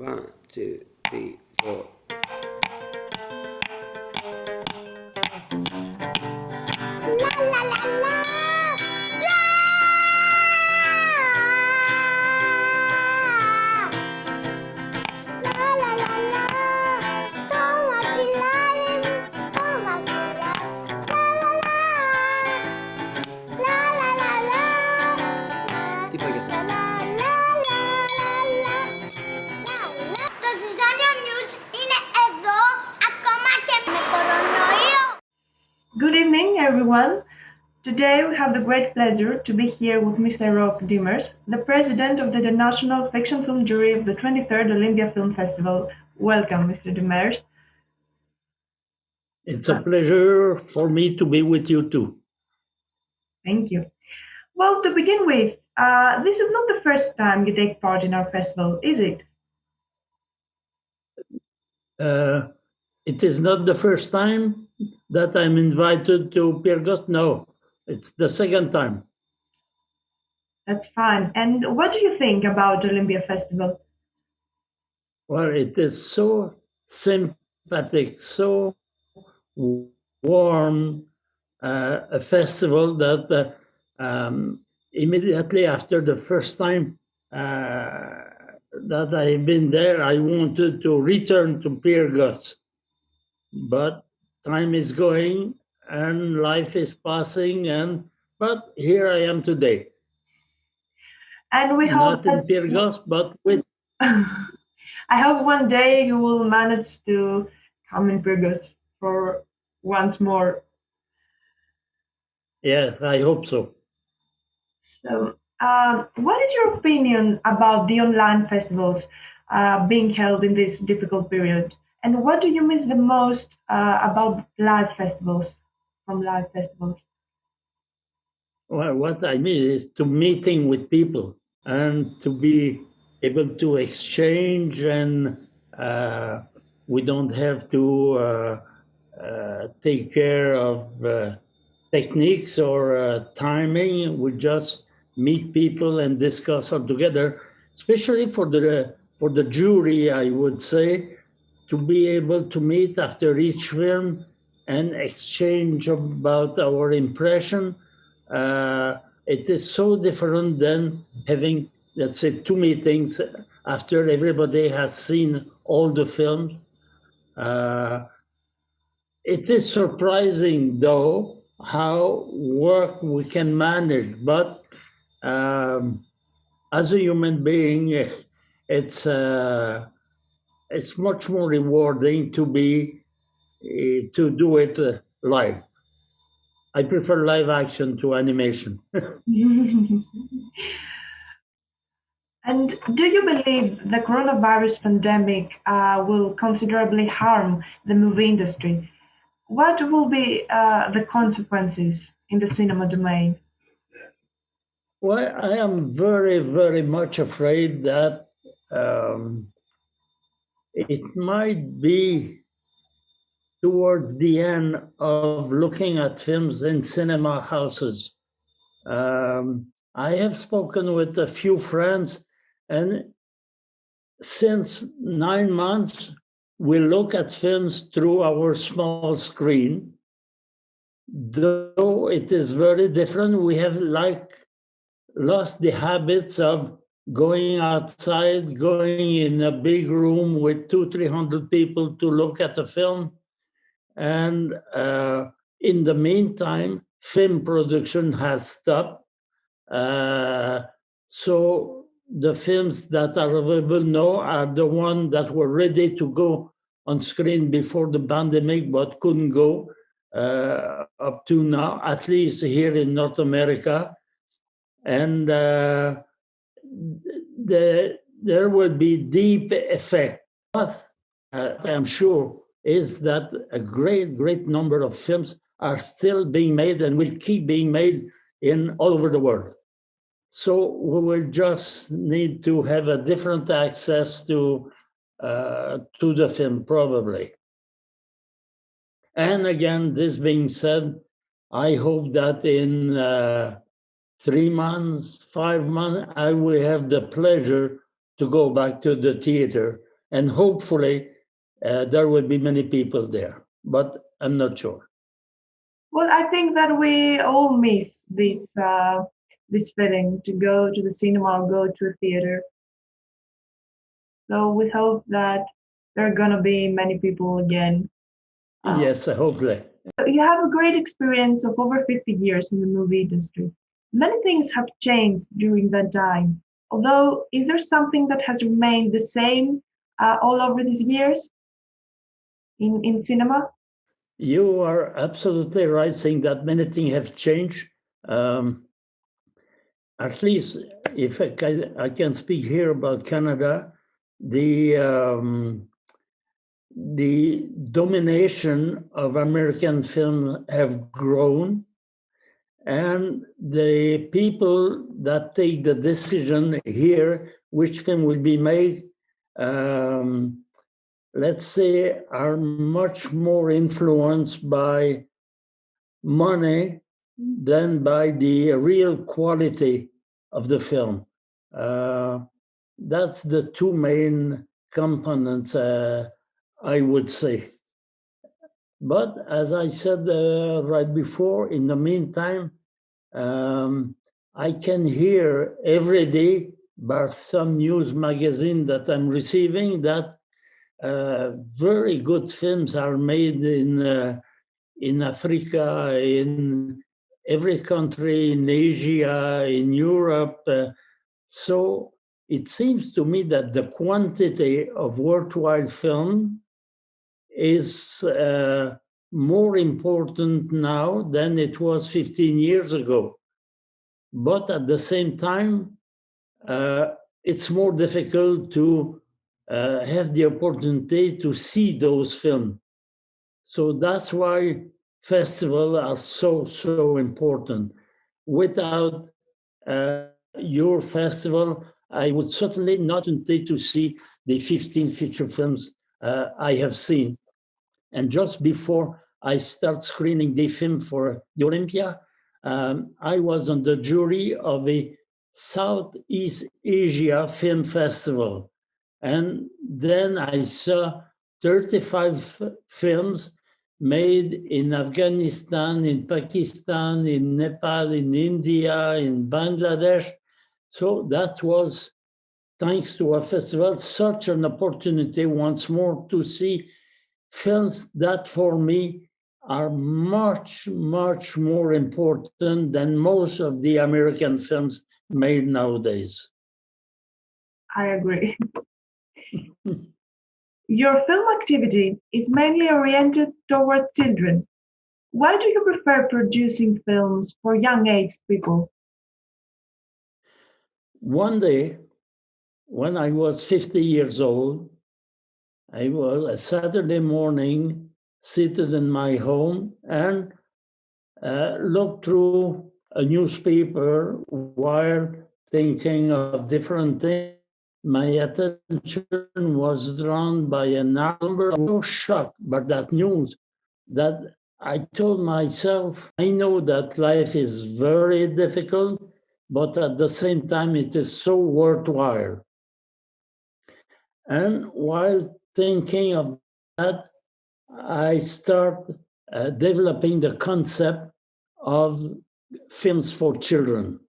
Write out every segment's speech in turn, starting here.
One, two, three, four. Everyone. Today we have the great pleasure to be here with Mr. Rock Demers, the president of the International Fiction Film Jury of the 23rd Olympia Film Festival. Welcome, Mr. Demers. It's a pleasure for me to be with you too. Thank you. Well, to begin with, uh, this is not the first time you take part in our festival, is it? Uh, it is not the first time that I'm invited to Pyrgos. No, it's the second time. That's fine. And what do you think about Olympia Festival? Well, it is so sympathetic, so warm uh, a festival that uh, um, immediately after the first time uh, that I've been there, I wanted to return to Pyrgos. But time is going and life is passing, and but here I am today. And we hope Not in that Pyrgos, but with I hope one day you will manage to come in Pyrgos for once more. yes, I hope so. So, um, what is your opinion about the online festivals uh, being held in this difficult period? And what do you miss the most uh, about live festivals from live festivals? Well, what I mean is to meeting with people and to be able to exchange and uh, we don't have to uh, uh, take care of uh, techniques or uh, timing. We just meet people and discuss all together, especially for the, for the jury, I would say, to be able to meet after each film and exchange about our impression. Uh, it is so different than having, let's say, two meetings after everybody has seen all the films. Uh, it is surprising, though, how work we can manage, but um, as a human being, it's uh, it's much more rewarding to be uh, to do it uh, live. I prefer live action to animation. and do you believe the coronavirus pandemic uh, will considerably harm the movie industry? What will be uh, the consequences in the cinema domain? well, I am very, very much afraid that um, it might be towards the end of looking at films in cinema houses. Um, I have spoken with a few friends, and since nine months, we look at films through our small screen. Though it is very different, we have like lost the habits of going outside, going in a big room with two, 300 people to look at a film. And uh, in the meantime, film production has stopped. Uh, so the films that are available now are the ones that were ready to go on screen before the pandemic, but couldn't go uh, up to now, at least here in North America. And uh, the, there would be deep effect. But uh, I'm sure is that a great, great number of films are still being made and will keep being made in all over the world. So we will just need to have a different access to uh, to the film, probably. And again, this being said, I hope that in uh, three months, five months, I will have the pleasure to go back to the theater and hopefully uh, there will be many people there, but I'm not sure. Well, I think that we all miss this uh, this feeling to go to the cinema or go to a theater. So we hope that there are gonna be many people again. Uh, yes, hopefully. You have a great experience of over 50 years in the movie industry. Many things have changed during that time. Although, is there something that has remained the same uh, all over these years in, in cinema? You are absolutely right saying that many things have changed. Um, at least if I can, I can speak here about Canada, the um, the domination of American film have grown and the people that take the decision here which film will be made um, let's say are much more influenced by money than by the real quality of the film uh, that's the two main components uh, I would say. But as I said uh, right before, in the meantime, um, I can hear every day by some news magazine that I'm receiving that uh, very good films are made in uh, in Africa, in every country, in Asia, in Europe. Uh, so it seems to me that the quantity of worthwhile film is uh, more important now than it was 15 years ago. But at the same time, uh, it's more difficult to uh, have the opportunity to see those films. So that's why festivals are so, so important. Without uh, your festival, I would certainly not intend to see the 15 feature films uh, I have seen. And just before I start screening the film for the Olympia, um, I was on the jury of a Southeast Asia Film Festival. And then I saw 35 films made in Afghanistan, in Pakistan, in Nepal, in India, in Bangladesh. So that was, thanks to our festival, such an opportunity once more to see films that for me are much, much more important than most of the American films made nowadays. I agree. Your film activity is mainly oriented toward children. Why do you prefer producing films for young age people? One day, when I was 50 years old, I was a Saturday morning seated in my home and uh, looked through a newspaper while thinking of different things. My attention was drawn by a number. I was shocked by that news that I told myself, I know that life is very difficult, but at the same time, it is so worthwhile. And while thinking of that, I start uh, developing the concept of films for children.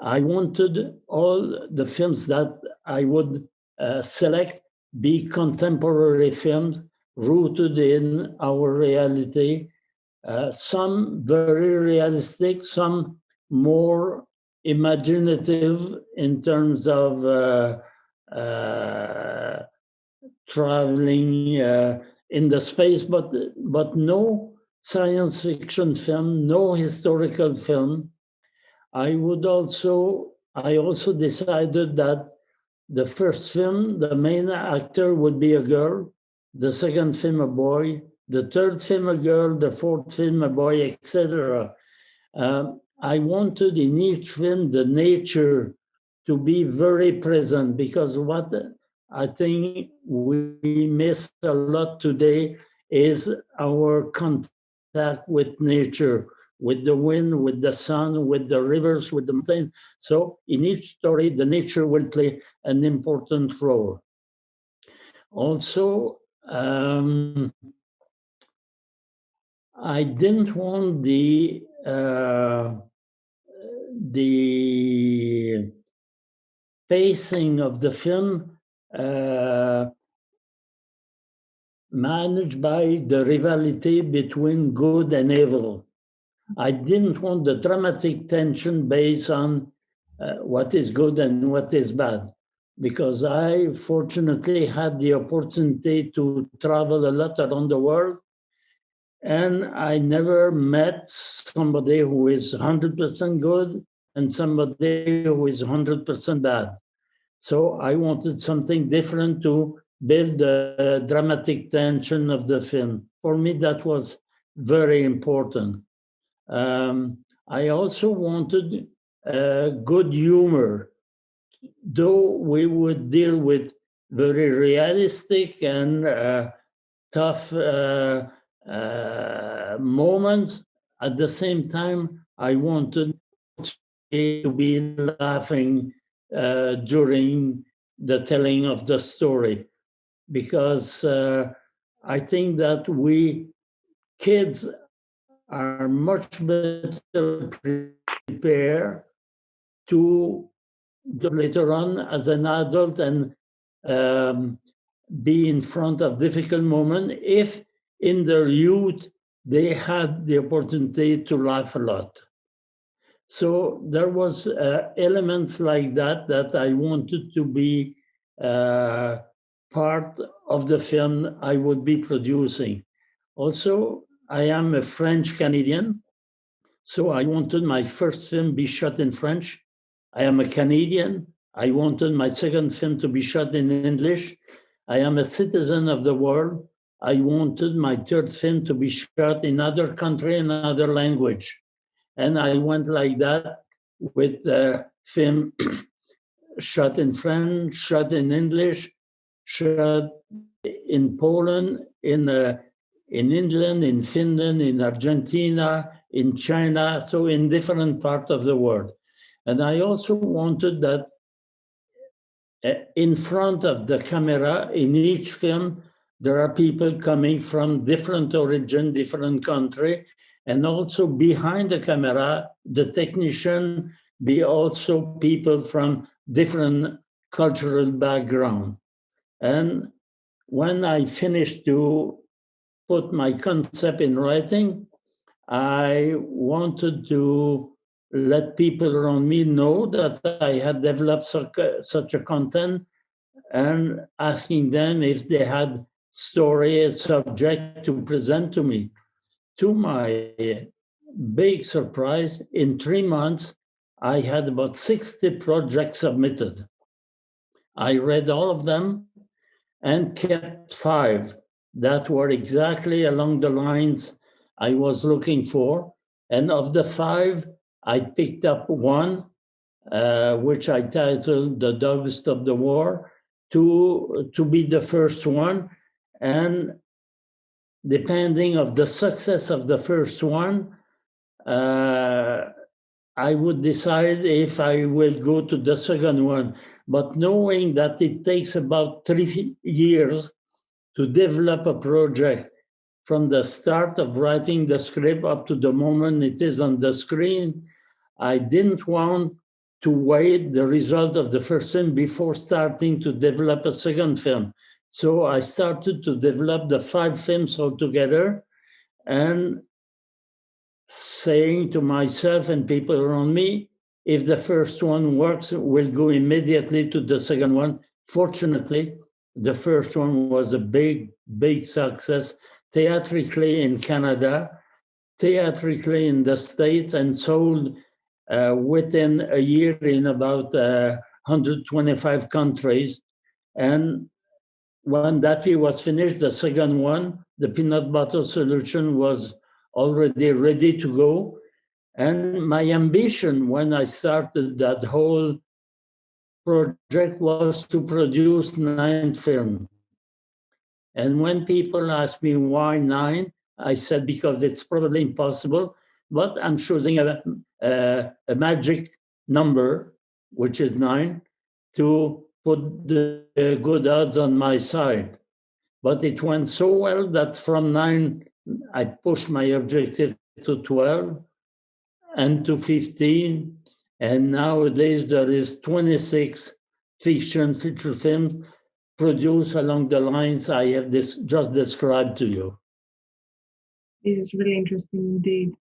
I wanted all the films that I would uh, select be contemporary films rooted in our reality, uh, some very realistic, some more imaginative in terms of uh, uh traveling uh, in the space, but but no science fiction film, no historical film. I would also I also decided that the first film, the main actor would be a girl, the second film a boy, the third film a girl, the fourth film a boy, etc. Um, I wanted in each film the nature to be very present because what I think we miss a lot today is our contact with nature, with the wind, with the sun, with the rivers, with the mountains. So in each story, the nature will play an important role. Also, um, I didn't want the uh, the pacing of the film uh, managed by the rivalry between good and evil. I didn't want the dramatic tension based on uh, what is good and what is bad, because I fortunately had the opportunity to travel a lot around the world. And I never met somebody who is 100% good and somebody who is 100% bad. So I wanted something different to build the dramatic tension of the film. For me, that was very important. Um, I also wanted uh, good humor, though we would deal with very realistic and uh, tough uh, uh moments. At the same time, I wanted to be laughing uh, during the telling of the story because uh, I think that we kids are much better prepared to later on as an adult and um, be in front of difficult moment if in their youth they had the opportunity to laugh a lot. So there was uh, elements like that that I wanted to be uh, part of the film I would be producing. Also, I am a French Canadian, so I wanted my first film be shot in French. I am a Canadian. I wanted my second film to be shot in English. I am a citizen of the world. I wanted my third film to be shot in other country and other language. And I went like that with the film shot in French, shot in English, shot in Poland, in uh, in England, in Finland, in Argentina, in China, so in different parts of the world. And I also wanted that uh, in front of the camera in each film, there are people coming from different origin, different country, and also behind the camera, the technician be also people from different cultural background. And when I finished to put my concept in writing, I wanted to let people around me know that I had developed such a, content and asking them if they had story, subject to present to me to my big surprise, in three months, I had about 60 projects submitted. I read all of them and kept five that were exactly along the lines I was looking for. And of the five, I picked up one, uh, which I titled The Dog Stop the War, to, to be the first one. And depending of the success of the first one, uh, I would decide if I will go to the second one. But knowing that it takes about three years to develop a project from the start of writing the script up to the moment it is on the screen, I didn't want to wait the result of the first film before starting to develop a second film. So I started to develop the five films altogether and saying to myself and people around me, if the first one works, we'll go immediately to the second one. Fortunately, the first one was a big, big success theatrically in Canada, theatrically in the States, and sold uh, within a year in about uh, 125 countries. And when that year was finished, the second one, the peanut butter solution was already ready to go. And my ambition when I started that whole project was to produce nine films. And when people ask me why nine, I said because it's probably impossible, but I'm choosing a, a, a magic number, which is nine, to put the good odds on my side. but it went so well that from nine, I pushed my objective to 12 and to 15. And nowadays there is 26 fiction feature films produced along the lines I have this just described to you. This is really interesting indeed.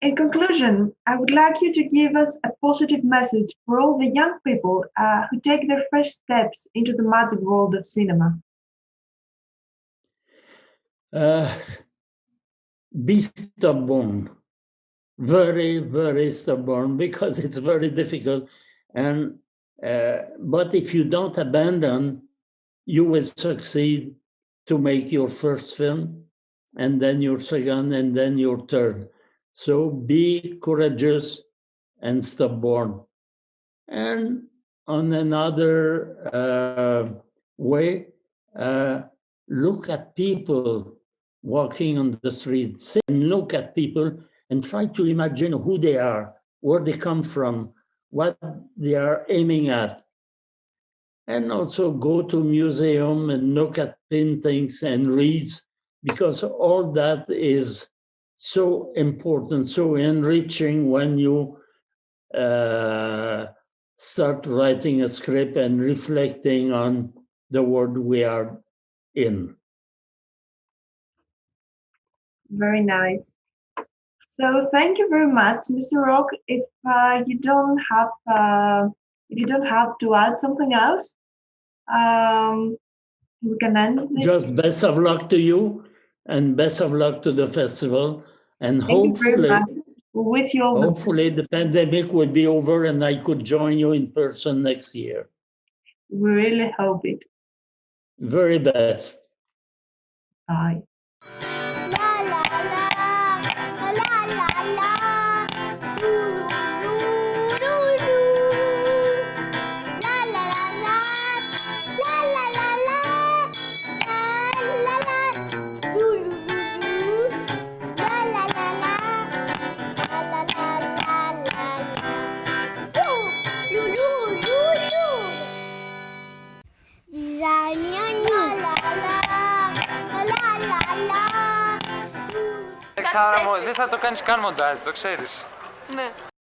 In conclusion, I would like you to give us a positive message for all the young people uh, who take their first steps into the magic world of cinema. Uh, be stubborn, very, very stubborn because it's very difficult. And uh, but if you don't abandon, you will succeed to make your first film, and then your second, and then your third. So be courageous and stubborn. And on another uh, way, uh, look at people walking on the streets and look at people and try to imagine who they are, where they come from, what they are aiming at. And also go to museum and look at paintings and reads, because all that is so important, so enriching when you uh, start writing a script and reflecting on the world we are in. Very nice. So thank you very much, Mr. Rock. If uh, you don't have uh, if you don't have to add something else, um, we can end. This. Just best of luck to you, and best of luck to the festival. And Thank hopefully, much. We you all the hopefully the pandemic will be over, and I could join you in person next year. We really hope it. Very best. Bye. La la la, κάνουμε μοντάζ, το ξέρεις. Ναι.